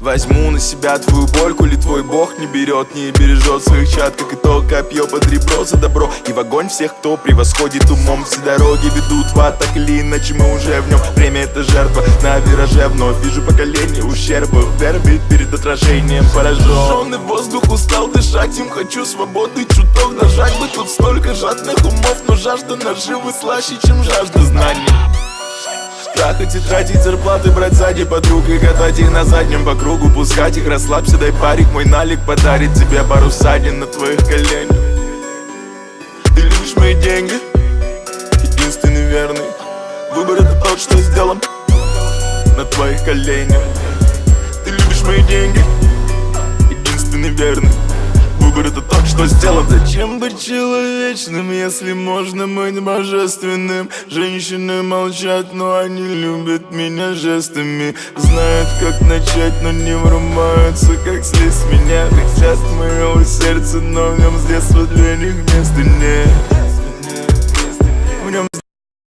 Возьму на себя твою боль, коли твой бог не берет Не бережет своих чад, как итог Копье под ребро за добро. И в огонь всех, кто превосходит умом Все дороги ведут в ад, так или иначе мы уже в нем. Время это жертва, на вираже вновь Вижу поколение ущерба. Вербит перед отражением поражен воздух устал дышать Им. Хочу свободы, чуток нажать бы. Тут столько жадных умов, но жажда наживы слаще, чем жажда знаний Трахать и тратить зарплаты, брать сзади подруг И катать их на заднем по кругу. Пускать их, расслабься, дай парик Мой налик подарит тебе пару ссадин на твоих коленях. Ты любишь мои деньги? Единственный верный Выбор это тот, что сделан На твоих коленях. Ты любишь мои деньги? Единственный верный Выбор это тот, что сделан Зачем быть человечным, если можно быть божественным? Женщины молчат, но они любят меня жестами. Знают, как начать, но не врубаются, как слезть меня. Хотят моего сердца, но в нем с детства для них места нет